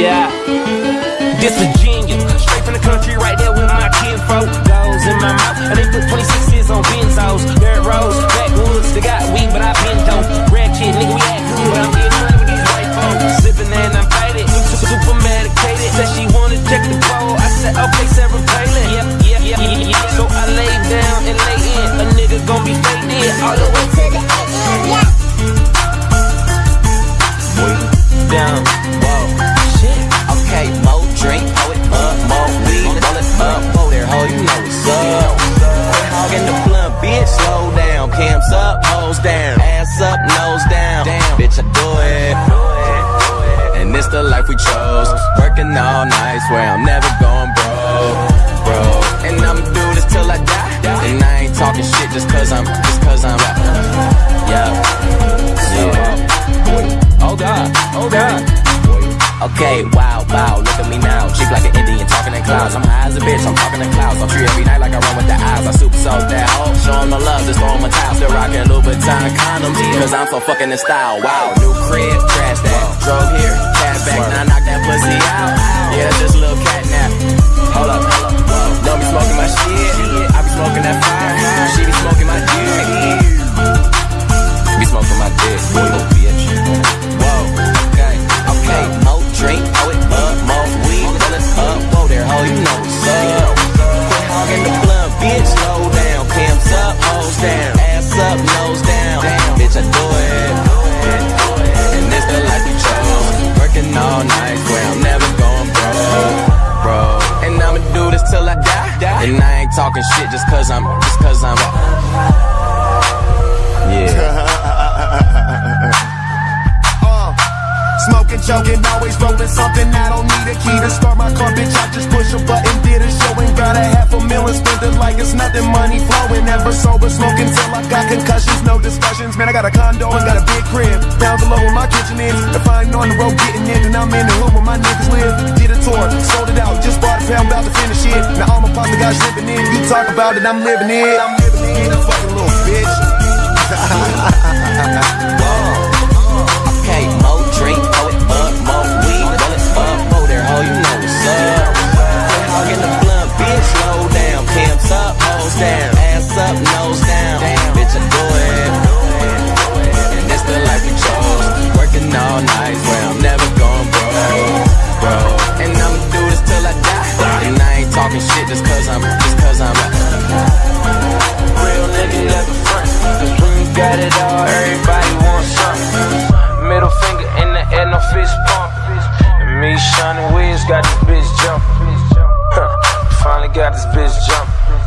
Yeah. This Virginia, straight from the country, right there with my kinfolk. Goes in my mouth, and they put 26s on benzos. Dirt roads, backwoods, they got weed, but I been dope. Red kid, nigga, we act good, but I'm getting money with these white folks. Sipping and I'm faded, super medicated. Said she wanna check the bowl, I said, okay, Sarah Palin. Yeah, yeah, yeah, yeah, yeah. So I lay down and lay in, a nigga gon' be faded all the way to the AM, yeah. Boy, down, whoa, bitch, slow down. Cams up, hoes down, ass up, nose down. Damn, bitch, I do it. And it's the life we chose. Working all night, swear I'm never going Okay, wow, wow, look at me now. Cheap like an Indian, talking in clouds. I'm high as a bitch, I'm talking in clouds. I'm free every night like I run with the eyes. I super soak that hoe. Show the love, just throw 'em a towel. Still rocking Louboutin condoms, cause I'm so fucking in style. Wow, new crib, trash that. Drove here, cat back, now knock that pussy out. Yeah, talking shit just cause I'm, just cause I'm, yeah. Uh, Smoking, joking, always rolling something. I don't need a key to start my car, bitch. I just push a button, did a show and got a half a million. Spent it like it's nothing, money flowing. Never sober, smoking till I got concussions. No discussions, man. I got a condo and got a big crib. Pounds below where my kitchen is. If I ain't on the road getting in, then I'm in the hood where my niggas live. Did a tour, sold it out, just about it, I'm living it. I'm living it, Shawnee Wiz, got this bitch jumping. Huh, finally got this bitch jumping.